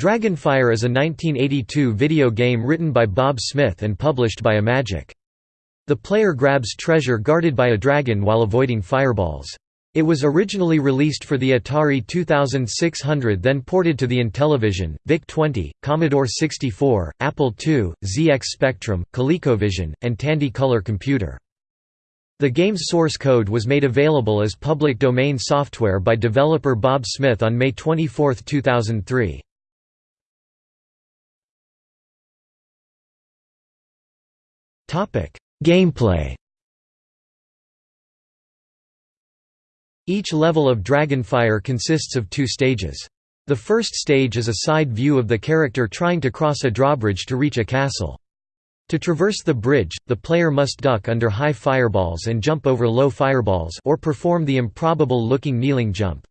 Dragonfire is a 1982 video game written by Bob Smith and published by Imagic. The player grabs treasure guarded by a dragon while avoiding fireballs. It was originally released for the Atari 2600 then ported to the Intellivision, VIC-20, Commodore 64, Apple II, ZX Spectrum, ColecoVision, and Tandy Color Computer. The game's source code was made available as public domain software by developer Bob Smith on May 24, 2003. Gameplay Each level of Dragonfire consists of two stages. The first stage is a side view of the character trying to cross a drawbridge to reach a castle. To traverse the bridge, the player must duck under high fireballs and jump over low fireballs or perform the improbable-looking kneeling jump.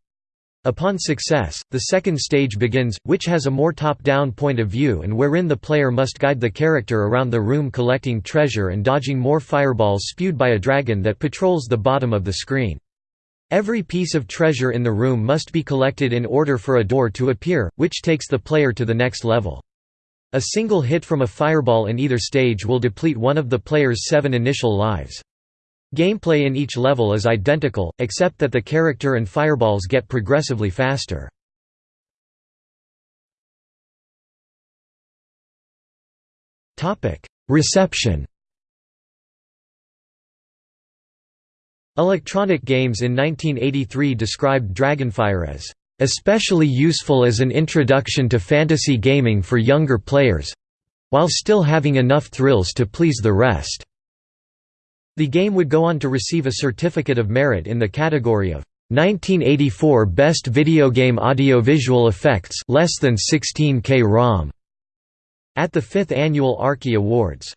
Upon success, the second stage begins, which has a more top-down point of view and wherein the player must guide the character around the room collecting treasure and dodging more fireballs spewed by a dragon that patrols the bottom of the screen. Every piece of treasure in the room must be collected in order for a door to appear, which takes the player to the next level. A single hit from a fireball in either stage will deplete one of the player's seven initial lives. Gameplay in each level is identical, except that the character and fireballs get progressively faster. Reception Electronic Games in 1983 described Dragonfire as especially useful as an introduction to fantasy gaming for younger players—while still having enough thrills to please the rest. The game would go on to receive a Certificate of Merit in the category of 1984 Best Video Game Audio-Visual Effects less than 16K ROM at the 5th Annual Arkie Awards.